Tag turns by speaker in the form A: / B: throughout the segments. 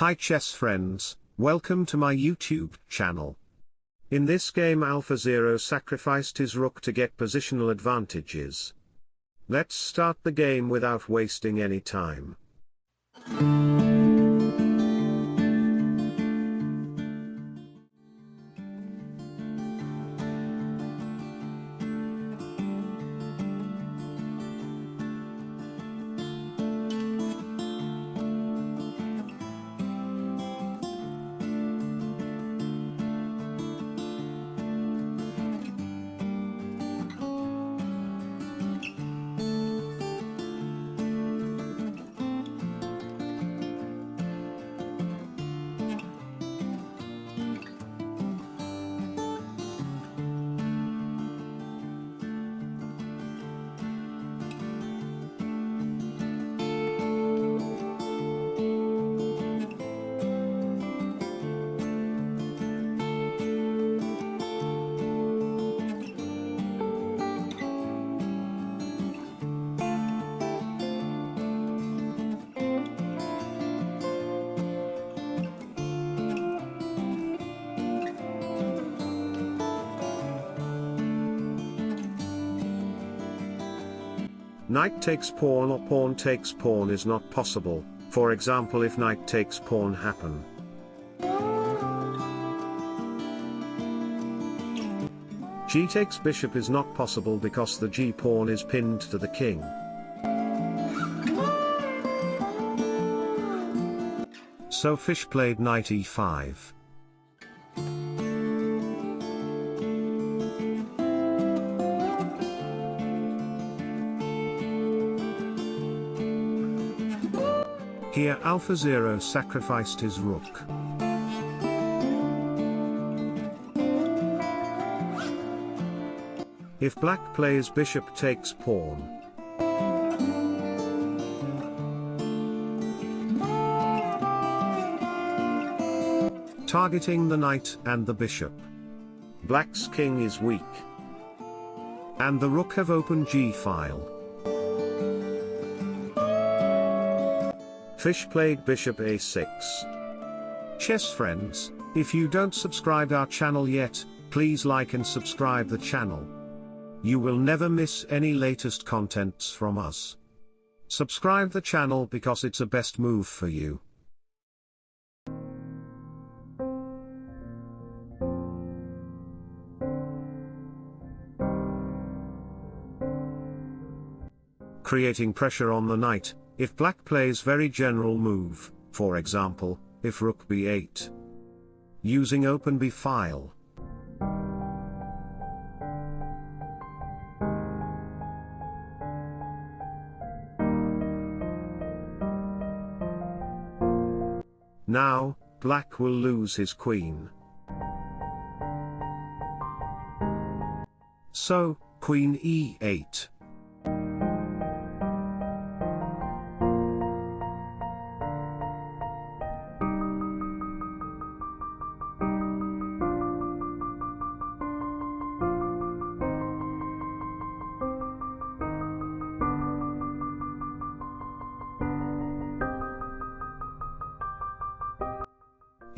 A: Hi chess friends, welcome to my YouTube channel. In this game AlphaZero sacrificed his rook to get positional advantages. Let's start the game without wasting any time. Knight takes pawn or pawn takes pawn is not possible, for example if knight takes pawn happen. g takes bishop is not possible because the g pawn is pinned to the king. So fish played knight e5. Here AlphaZero sacrificed his rook. If black plays bishop takes pawn. Targeting the knight and the bishop. Black's king is weak. And the rook have open g-file. Fish played bishop a6. Chess friends, if you don't subscribe our channel yet, please like and subscribe the channel. You will never miss any latest contents from us. Subscribe the channel because it's a best move for you. Creating pressure on the knight, if black plays very general move, for example, if rook b8. Using open b file. Now, black will lose his queen. So, queen e8.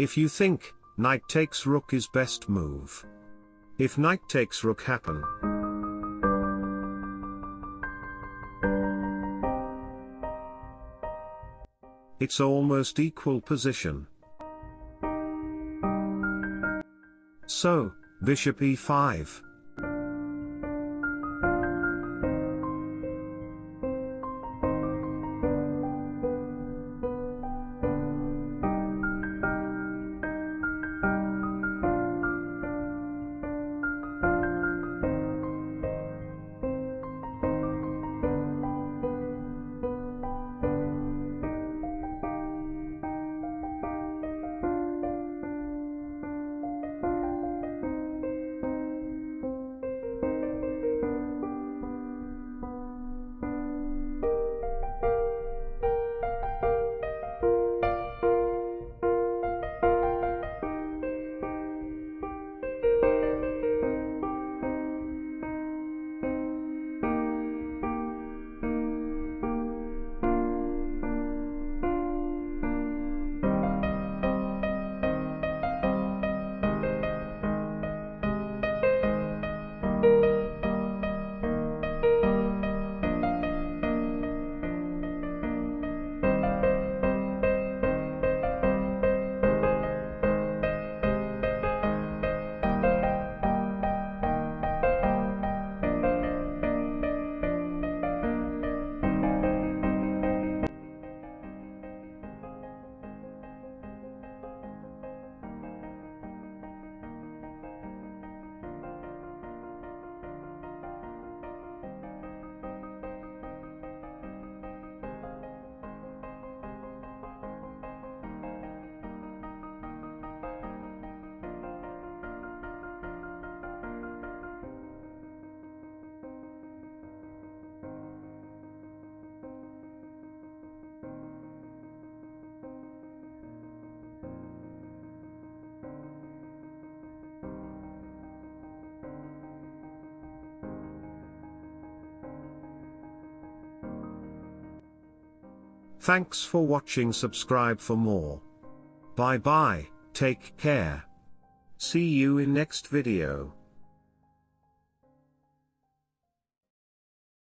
A: If you think, knight takes rook is best move. If knight takes rook happen. It's almost equal position. So, bishop e5. Thanks for watching subscribe for more. Bye bye, take care. See you in next video.